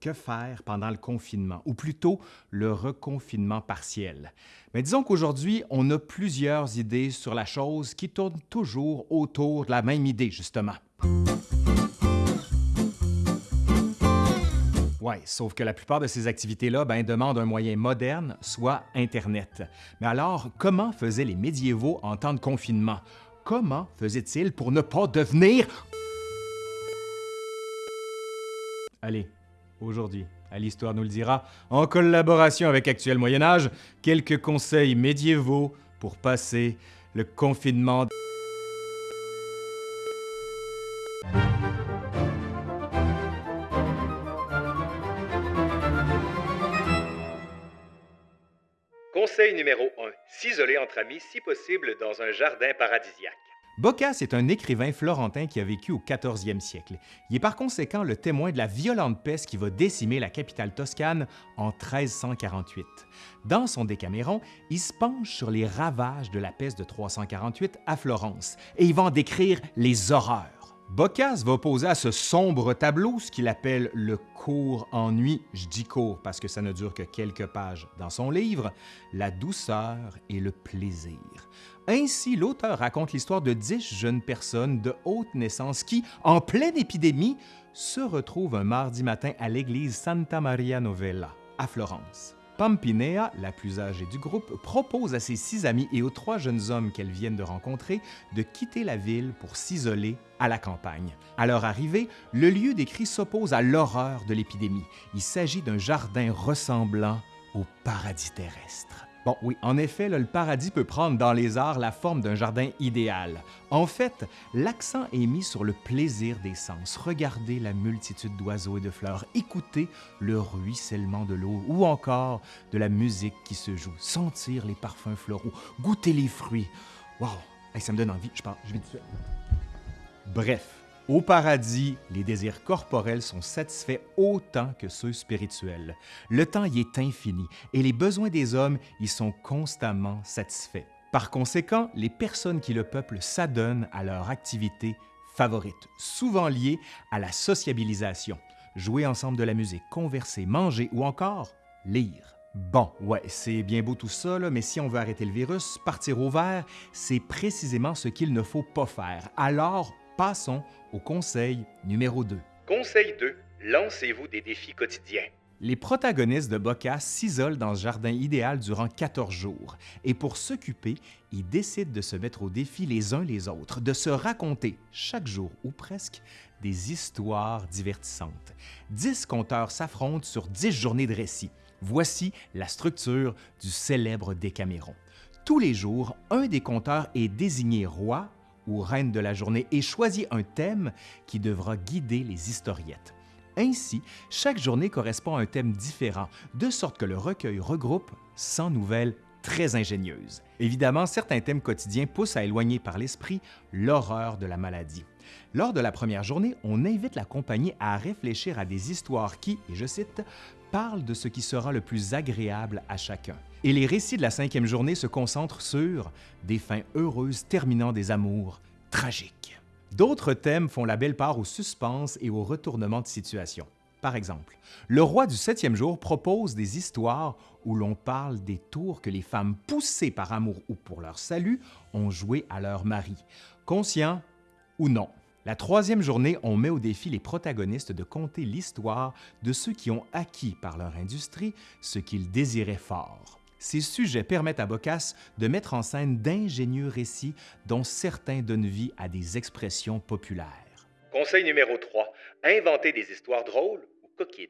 que faire pendant le confinement, ou plutôt le reconfinement partiel. Mais disons qu'aujourd'hui, on a plusieurs idées sur la chose qui tournent toujours autour de la même idée, justement. Oui, sauf que la plupart de ces activités-là ben, demandent un moyen moderne, soit Internet. Mais alors, comment faisaient les médiévaux en temps de confinement? Comment faisaient-ils pour ne pas devenir... Allez, aujourd'hui, à l'Histoire nous le dira, en collaboration avec Actuel Moyen Âge, quelques conseils médiévaux pour passer le confinement. Conseil numéro 1. S'isoler entre amis si possible dans un jardin paradisiaque. Boccace est un écrivain florentin qui a vécu au 14e siècle. Il est par conséquent le témoin de la violente peste qui va décimer la capitale toscane en 1348. Dans son Décaméron, il se penche sur les ravages de la peste de 348 à Florence et il va en décrire les horreurs. Boccace va opposer à ce sombre tableau ce qu'il appelle le court ennui, je dis court parce que ça ne dure que quelques pages dans son livre, la douceur et le plaisir. Ainsi, l'auteur raconte l'histoire de dix jeunes personnes de haute naissance qui, en pleine épidémie, se retrouvent un mardi matin à l'église Santa Maria Novella, à Florence. Pampinea, la plus âgée du groupe, propose à ses six amis et aux trois jeunes hommes qu'elles viennent de rencontrer de quitter la ville pour s'isoler à la campagne. À leur arrivée, le lieu décrit s'oppose à l'horreur de l'épidémie. Il s'agit d'un jardin ressemblant au paradis terrestre. Bon, oui, en effet, le paradis peut prendre dans les arts la forme d'un jardin idéal. En fait, l'accent est mis sur le plaisir des sens. Regardez la multitude d'oiseaux et de fleurs, écoutez le ruissellement de l'eau ou encore de la musique qui se joue, sentir les parfums floraux, goûter les fruits. Wow, ça me donne envie, je parle, je vais dessus. Bref, au paradis, les désirs corporels sont satisfaits autant que ceux spirituels. Le temps y est infini et les besoins des hommes y sont constamment satisfaits. Par conséquent, les personnes qui le peuplent s'adonnent à leur activité favorite, souvent liée à la sociabilisation. Jouer ensemble de la musique, converser, manger ou encore lire. Bon, ouais, c'est bien beau tout ça, mais si on veut arrêter le virus, partir au vert, c'est précisément ce qu'il ne faut pas faire. Alors, Passons au conseil numéro 2. Conseil 2. Lancez-vous des défis quotidiens. Les protagonistes de Boccace s'isolent dans ce jardin idéal durant 14 jours et pour s'occuper, ils décident de se mettre au défi les uns les autres, de se raconter chaque jour ou presque des histoires divertissantes. Dix conteurs s'affrontent sur dix journées de récit. Voici la structure du célèbre Décaméron. Tous les jours, un des conteurs est désigné roi ou reine de la journée et choisit un thème qui devra guider les historiettes. Ainsi, chaque journée correspond à un thème différent, de sorte que le recueil regroupe 100 nouvelles très ingénieuses. Évidemment, certains thèmes quotidiens poussent à éloigner par l'esprit l'horreur de la maladie. Lors de la première journée, on invite la compagnie à réfléchir à des histoires qui, et je cite, parlent de ce qui sera le plus agréable à chacun. Et les récits de la cinquième journée se concentrent sur des fins heureuses terminant des amours tragiques. D'autres thèmes font la belle part au suspense et au retournement de situation. Par exemple, le roi du septième jour propose des histoires où l'on parle des tours que les femmes poussées par amour ou pour leur salut ont joué à leur mari, conscient ou non. La troisième journée, on met au défi les protagonistes de conter l'histoire de ceux qui ont acquis par leur industrie ce qu'ils désiraient fort. Ces sujets permettent à Boccace de mettre en scène d'ingénieux récits dont certains donnent vie à des expressions populaires. Conseil numéro 3. Inventer des histoires drôles ou coquines.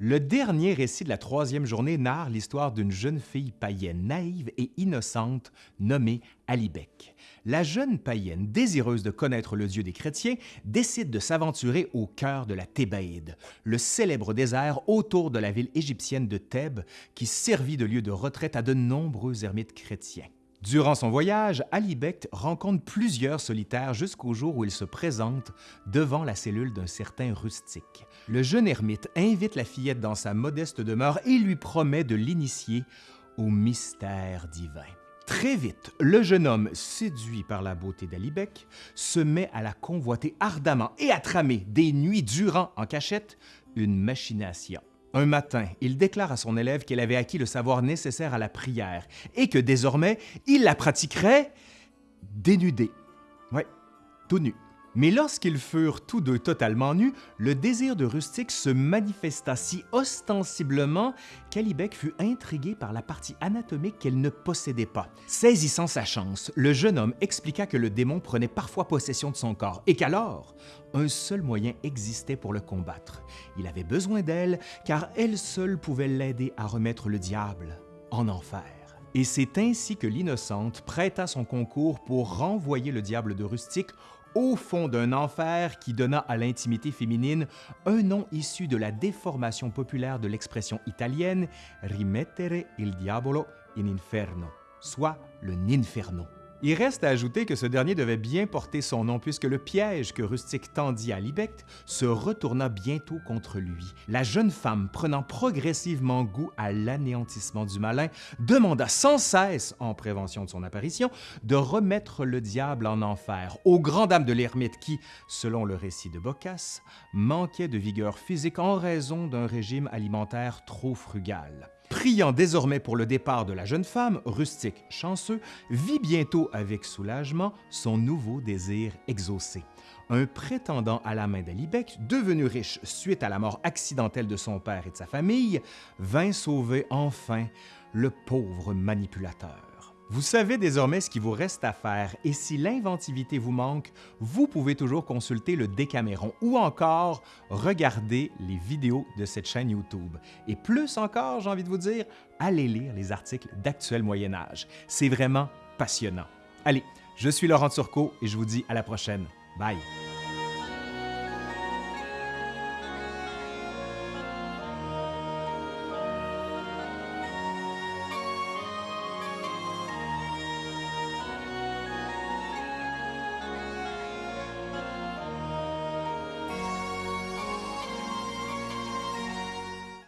Le dernier récit de la troisième journée narre l'histoire d'une jeune fille païenne naïve et innocente nommée Alibec. La jeune païenne, désireuse de connaître le Dieu des chrétiens, décide de s'aventurer au cœur de la Thébaïde, le célèbre désert autour de la ville égyptienne de Thèbes qui servit de lieu de retraite à de nombreux ermites chrétiens. Durant son voyage, Alibect rencontre plusieurs solitaires jusqu'au jour où il se présente devant la cellule d'un certain rustique. Le jeune ermite invite la fillette dans sa modeste demeure et lui promet de l'initier au mystère divin. Très vite, le jeune homme, séduit par la beauté d'Alibec, se met à la convoiter ardemment et à tramer des nuits durant en cachette une machination. Un matin, il déclare à son élève qu'elle avait acquis le savoir nécessaire à la prière et que désormais, il la pratiquerait dénudée. Ouais, tout nu. Mais lorsqu'ils furent tous deux totalement nus, le désir de Rustique se manifesta si ostensiblement qu'Alibec fut intrigué par la partie anatomique qu'elle ne possédait pas. Saisissant sa chance, le jeune homme expliqua que le démon prenait parfois possession de son corps et qu'alors, un seul moyen existait pour le combattre. Il avait besoin d'elle car elle seule pouvait l'aider à remettre le diable en enfer. Et c'est ainsi que l'innocente prêta son concours pour renvoyer le diable de Rustique au fond d'un enfer qui donna à l'intimité féminine un nom issu de la déformation populaire de l'expression italienne rimettere il diavolo in inferno, soit le ninferno. Il reste à ajouter que ce dernier devait bien porter son nom puisque le piège que Rustique tendit à Libecht se retourna bientôt contre lui. La jeune femme, prenant progressivement goût à l'anéantissement du malin, demanda sans cesse, en prévention de son apparition, de remettre le diable en enfer, aux grandes dames de l'ermite qui, selon le récit de Boccace, manquait de vigueur physique en raison d'un régime alimentaire trop frugal. Priant désormais pour le départ de la jeune femme, rustique chanceux, vit bientôt avec soulagement son nouveau désir exaucé. Un prétendant à la main d'Alibec, devenu riche suite à la mort accidentelle de son père et de sa famille, vint sauver enfin le pauvre manipulateur. Vous savez désormais ce qu'il vous reste à faire et si l'inventivité vous manque, vous pouvez toujours consulter le Décaméron ou encore regarder les vidéos de cette chaîne YouTube. Et plus encore, j'ai envie de vous dire, allez lire les articles d'Actuel Moyen Âge. C'est vraiment passionnant. Allez, je suis Laurent Turcot et je vous dis à la prochaine. Bye!